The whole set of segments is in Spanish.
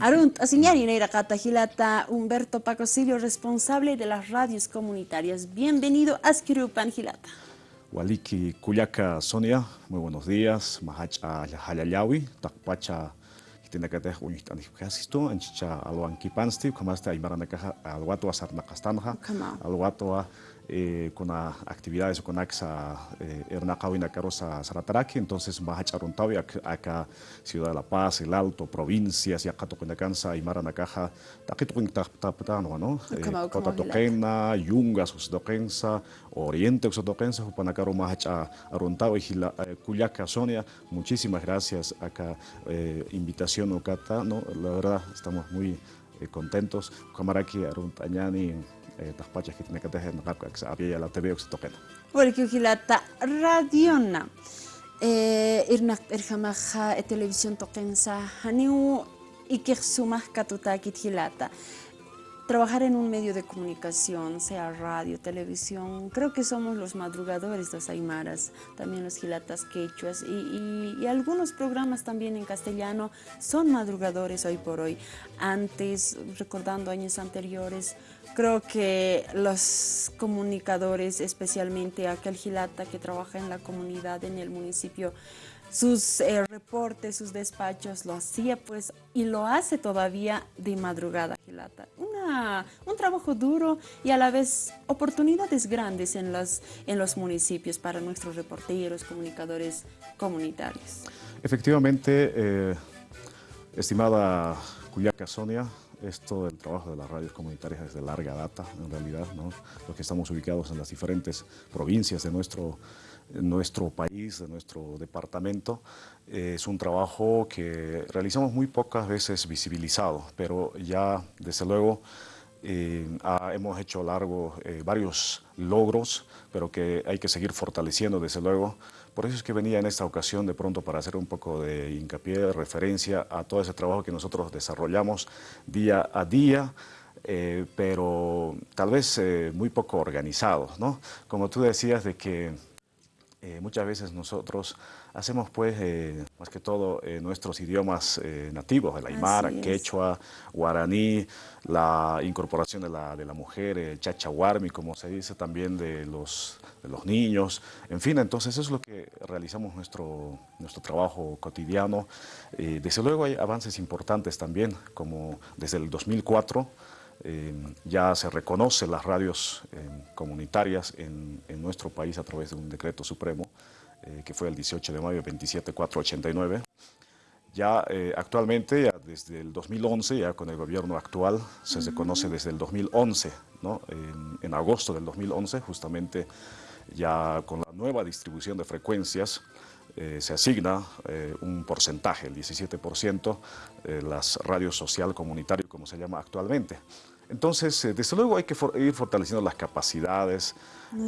Arunt, asignari Neira Gilata, Humberto Pacosilio, responsable de las radios comunitarias. Bienvenido a Skirupan Gilata. Waliki Cuyaca Sonia, muy buenos días. Mahacha Halayawi, Takpacha tinakateh uñihtanih kasisto, anchicha alwan kipansti, kamasta aymaranakaja alwato asarnakastanja, alwato eh, con actividades con AXA eh, Ernacawina Carosa Sarataraki, entonces Mahacharuntawi, acá Ciudad de La Paz, El Alto, provincias, Yakato Kunakansa, Aymara Nakaja, Taquituin Tapatano, ¿no? Kota Toquena, Yunga, Susdoquensa, Oriente, Usodoquensa, Jupanacaro Mahacha Aruntawi, Cuyaca, Sonia, muchísimas gracias acá, eh, invitación Ocata, ¿no? La verdad, estamos muy eh, contentos. Camaraki Aruntañani, tahpachas que tiene que tener en había la TV oxitoquena. Porque hilata radiona. Eh, irnak irjamaja televisión toquensa haniu ikexsumah katutakit hilata trabajar en un medio de comunicación, sea radio, televisión, creo que somos los madrugadores, los aymaras, también los gilatas quechuas y, algunos programas también en castellano son madrugadores hoy por hoy. Antes, recordando años anteriores, creo que los comunicadores, especialmente aquel gilata que trabaja en la comunidad, en el municipio, sus eh, reportes, sus despachos, lo hacía pues y lo hace todavía de madrugada, Gilata. Una, un trabajo duro y a la vez oportunidades grandes en los, en los municipios para nuestros reporteros, comunicadores comunitarios. Efectivamente, eh, estimada Cuyaca Sonia, esto del trabajo de las radios comunitarias es de larga data, en realidad, ¿no? Los que estamos ubicados en las diferentes provincias de nuestro nuestro país, de nuestro departamento. es un trabajo que realizamos muy pocas veces visibilizado, pero ya desde luego eh, hemos hecho largo eh, varios logros, pero que hay que seguir fortaleciendo desde luego. Por eso es que venía en esta ocasión de pronto para hacer un poco de hincapié, de referencia a todo ese trabajo que nosotros desarrollamos día a día, eh, pero tal vez muy poco organizado, ¿no? Como tú decías de que eh, muchas veces nosotros hacemos pues eh, más que todo eh, nuestros idiomas nativos, el aymara, quechua, guaraní, la incorporación de la, de la mujer, el chachahuarmi, como se dice también de los, de los niños, en fin, entonces eso es lo que realizamos nuestro, nuestro trabajo cotidiano. desde luego hay avances importantes también, como desde el 2004, eh, ya se reconoce las radios eh, comunitarias en, nuestro país a través de un decreto supremo, eh, que fue el 18 de mayo 27489. Ya actualmente, ya desde el 2011, ya con el gobierno actual, se reconoce desde el 2011, ¿no? en, en agosto del 2011, justamente ya con la nueva distribución de frecuencias, se asigna un porcentaje, el 17%, las radios social comunitario, como se llama actualmente. Entonces, eh, desde luego hay que ir fortaleciendo las capacidades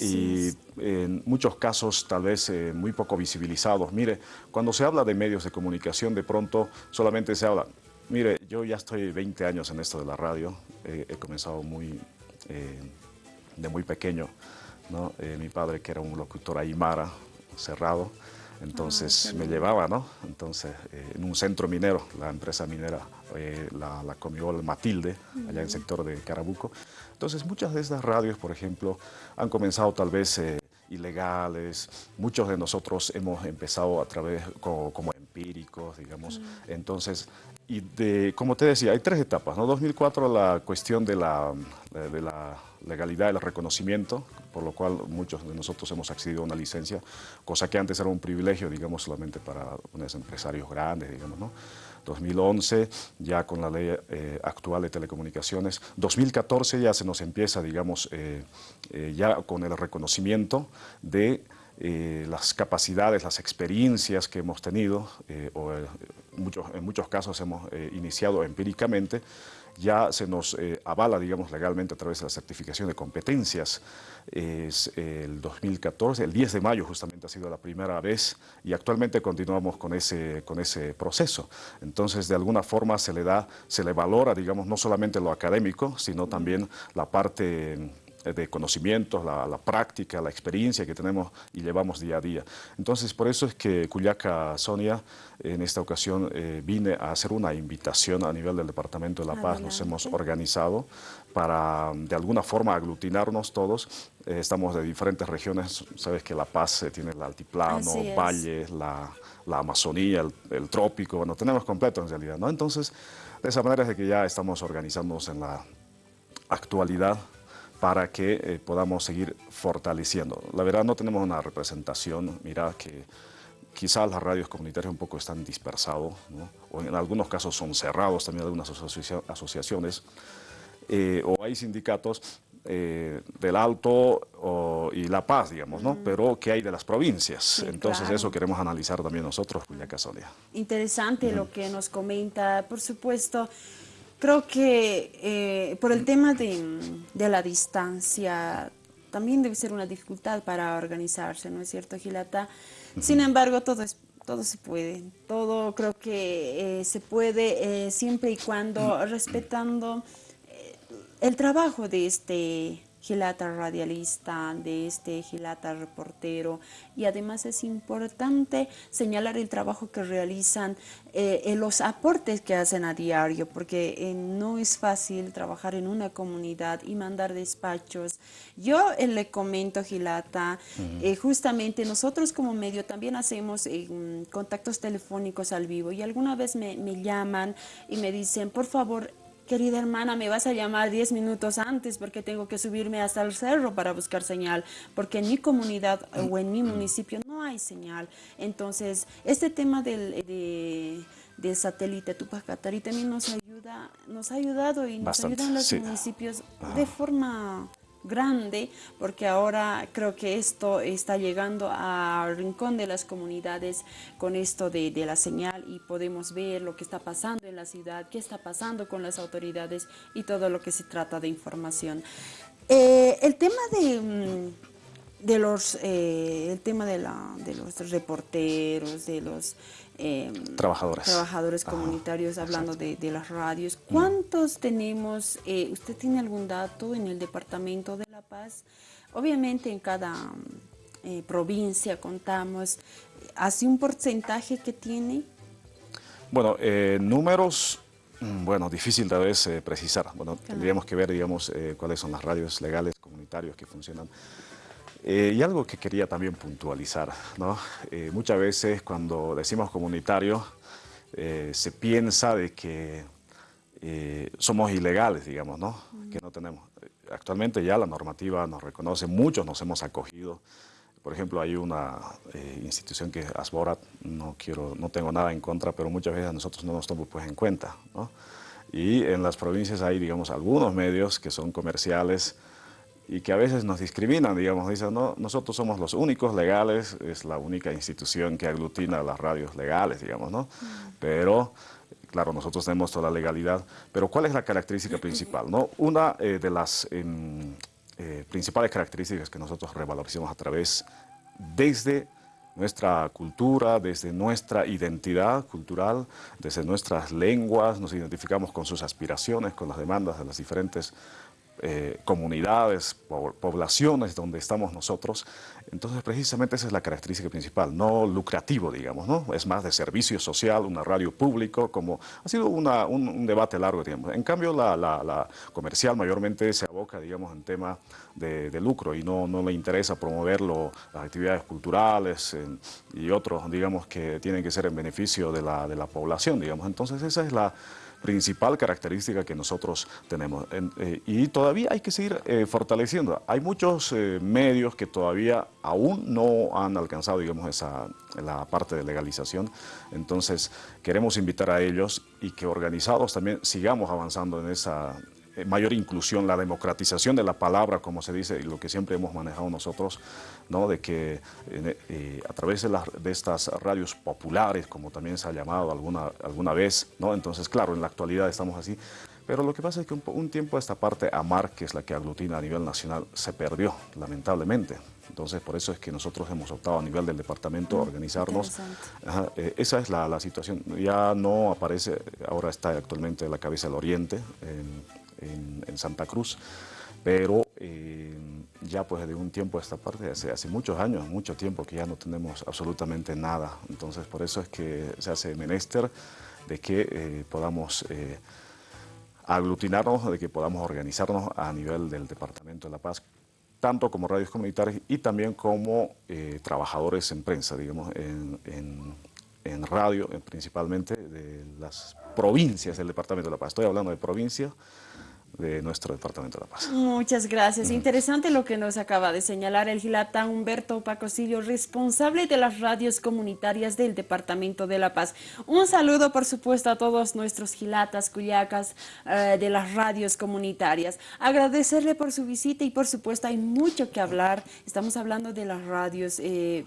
y en muchos casos tal vez eh, muy poco visibilizados. Mire, cuando se habla de medios de comunicación, de pronto solamente se habla, mire, yo ya estoy 20 años en esto de la radio, he comenzado muy, eh, de muy pequeño, ¿no? mi padre que era un locutor aymara, cerrado, entonces ah, me llevaba, ¿no? Entonces, eh, en un centro minero, la empresa minera, eh, la, la Matilde, allá en el sector de Carabuco. Entonces, muchas de estas radios, por ejemplo, han comenzado tal vez eh, ilegales. Muchos de nosotros hemos empezado a través como, como empíricos, digamos. Entonces, y de, como te decía, hay tres etapas, ¿no? 2004 la cuestión de la, de la legalidad, el reconocimiento, por lo cual muchos de nosotros hemos accedido a una licencia, cosa que antes era un privilegio, digamos, solamente para unos empresarios grandes, digamos, ¿no? 2011, ya con la ley eh, actual de telecomunicaciones. 2014 ya se nos empieza, digamos, eh, eh, ya con el reconocimiento de las capacidades, las experiencias que hemos tenido, o muchos, en muchos casos hemos iniciado empíricamente, ya se nos eh, avala, digamos, legalmente a través de la certificación de competencias. Es el 2014, el 10 de mayo justamente ha sido la primera vez y actualmente continuamos con ese, con ese proceso. Entonces, de alguna forma se le da, se le valora, digamos, no solamente lo académico, sino también la parte de conocimientos, la, práctica, la experiencia que tenemos y llevamos día a día. Entonces, por eso es que Cuyaca Sonia, en esta ocasión, eh, vine a hacer una invitación a nivel del Departamento de La Paz. Nos hemos organizado para, de alguna forma, aglutinarnos todos. Eh, estamos de diferentes regiones. Sabes que La Paz tiene el altiplano, valles, la, Amazonía, el, trópico. Bueno, tenemos completo en realidad, ¿no? Entonces, de esa manera es de que ya estamos organizándonos en la actualidad para que eh, podamos seguir fortaleciendo. La verdad no tenemos una representación, mira que quizás las radios comunitarias un poco están dispersados, o en algunos casos son cerrados también algunas asociaciones, eh, o hay sindicatos eh, del Alto y La Paz, digamos, ¿no? Pero ¿qué hay de las provincias? Entonces eso queremos analizar también nosotros, Julia Casolia. Interesante lo que nos comenta, por supuesto. Creo que eh, por el tema de, la distancia también debe ser una dificultad para organizarse, ¿no es cierto, Gilata? Sin embargo, todo es todo se puede, todo creo que eh, se puede eh, siempre y cuando respetando el trabajo de este Gilata radialista, de este Gilata reportero y además es importante señalar el trabajo que realizan, eh, los aportes que hacen a diario, porque eh, no es fácil trabajar en una comunidad y mandar despachos. Yo eh, le comento, Gilata, justamente nosotros como medio también hacemos contactos telefónicos al vivo y alguna vez me, me llaman y me dicen, por favor, querida hermana, me vas a llamar 10 minutos antes porque tengo que subirme hasta el cerro para buscar señal, porque en mi comunidad o en mi municipio no hay señal. Entonces, este tema del, del satélite Tupac Katari también nos ayuda, nos ha ayudado y nos ayudan los municipios de forma grande, porque ahora creo que esto está llegando al rincón de las comunidades con esto de, la señal y podemos ver lo que está pasando en la ciudad, qué está pasando con las autoridades y todo lo que se trata de información. Eh, el tema de, mm, de los, eh, el tema de, la, de los reporteros, de los Em, trabajadores. trabajadores comunitarios, hablando de, las radios. ¿Cuántos tenemos? Eh, ¿Usted tiene algún dato en el Departamento de La Paz? Obviamente en cada eh, provincia contamos. ¿Hace un porcentaje que tiene? Bueno, eh, números, mm, bueno, difícil tal vez precisar. Bueno, tendríamos que ver, digamos, cuáles son las radios legales comunitarios que funcionan eh, y algo que quería también puntualizar, ¿no? Eh, muchas veces cuando decimos comunitario eh, se piensa de que somos ilegales, digamos, ¿no? Que no tenemos. Actualmente ya la normativa nos reconoce, muchos nos hemos acogido. Por ejemplo, hay una institución que es Asborat, no, quiero, no tengo nada en contra, pero muchas veces nosotros no nos tomamos pues, en cuenta, ¿no? Y en las provincias hay, digamos, algunos medios que son comerciales, y que a veces nos discriminan, digamos, dicen, no, nosotros somos los únicos legales, es la única institución que aglutina las radios legales, digamos, ¿no? Pero, claro, nosotros tenemos toda la legalidad, pero ¿cuál es la característica principal? ¿no? Una eh, de las em, eh, principales características que nosotros revalorizamos a través, desde nuestra cultura, desde nuestra identidad cultural, desde nuestras lenguas, nos identificamos con sus aspiraciones, con las demandas de las diferentes eh, comunidades, poblaciones donde estamos nosotros. Entonces, precisamente esa es la característica principal, no lucrativo, digamos, ¿no? Es más de servicio social, una radio público, como ha sido un, debate largo tiempo. En cambio, la, comercial mayormente se aboca, digamos, en tema de, lucro y no, no le interesa promover las actividades culturales y otros, digamos, que tienen que ser en beneficio de la, de la población, digamos. Entonces, esa es la principal característica que nosotros tenemos. Eh, y todavía hay que seguir eh, fortaleciendo. Hay muchos eh, medios que todavía aún no han alcanzado, digamos, esa, la parte de legalización. Entonces, queremos invitar a ellos y que organizados también sigamos avanzando en esa mayor inclusión, la democratización de la palabra, como se dice, y lo que siempre hemos manejado nosotros, ¿no? de que eh, eh, a través de, de, estas radios populares, como también se ha llamado alguna, alguna vez, ¿no? entonces claro, en la actualidad estamos así, pero lo que pasa es que un, tiempo esta parte AMAR, que es la que aglutina a nivel nacional, se perdió, lamentablemente. Entonces, por eso es que nosotros hemos optado a nivel del departamento a mm, organizarnos. esa es la, la, situación. Ya no aparece, ahora está actualmente en la cabeza del Oriente, en, en, Santa Cruz, pero ya pues de un tiempo a esta parte, hace, muchos años, mucho tiempo que ya no tenemos absolutamente nada. Entonces por eso es que se hace menester de que podamos aglutinarnos, de que podamos organizarnos a nivel del Departamento de La Paz, tanto como radios comunitarias y también como eh, trabajadores en prensa, digamos, en, en radio, principalmente de las provincias del Departamento de La Paz. Estoy hablando de provincias, de nuestro Departamento de La Paz. Muchas gracias. Interesante lo que nos acaba de señalar el gilata Humberto Pacosillo, responsable de las radios comunitarias del Departamento de La Paz. Un saludo, por supuesto, a todos nuestros gilatas, cuyacas eh, de las radios comunitarias. Agradecerle por su visita y, por supuesto, hay mucho que hablar. Estamos hablando de las radios eh,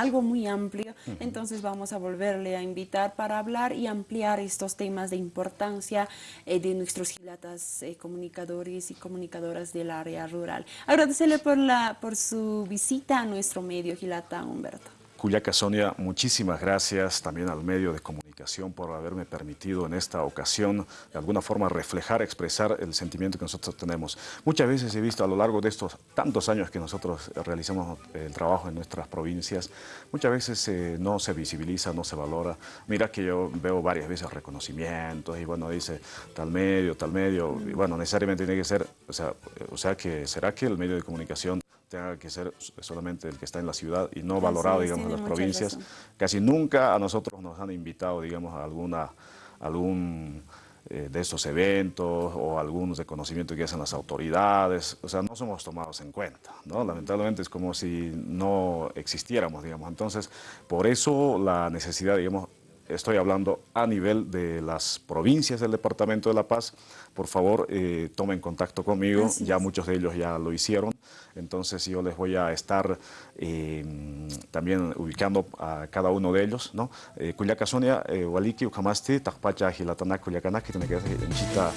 algo muy amplio, entonces vamos a volverle a invitar para hablar y ampliar estos temas de importancia eh, de nuestros gilatas eh, comunicadores y comunicadoras del área rural. Agradecerle por, la, por su visita a nuestro medio Gilata Humberto. Cuyaca Sonia, muchísimas gracias también al medio de comunicación por haberme permitido en esta ocasión de alguna forma reflejar, expresar el sentimiento que nosotros tenemos. Muchas veces he visto a lo largo de estos tantos años que nosotros realizamos el trabajo en nuestras provincias, muchas veces eh, no se visibiliza, no se valora. Mira que yo veo varias veces reconocimientos y bueno, dice tal medio, tal medio, y bueno, necesariamente tiene que ser, o sea, o sea que será que el medio de comunicación tenga que ser solamente el que está en la ciudad y no valorado, digamos, en las provincias. Casi nunca a nosotros nos han invitado, digamos, a alguna, algún eh, de estos eventos o algunos reconocimientos que hacen las autoridades, o sea, no somos tomados en cuenta, ¿no? Lamentablemente es como si no existiéramos, digamos. Entonces, por eso la necesidad, digamos, estoy hablando a nivel de las provincias del Departamento de La Paz, por favor eh, tomen contacto conmigo, ya muchos de ellos ya lo hicieron, entonces yo les voy a estar eh, también ubicando a cada uno de ellos, ¿no? Eh, Cuyaca Sonia, Waliki, Ukamasti, Takpacha, Hilatana, Cuyacana, que tiene que ser en Chita,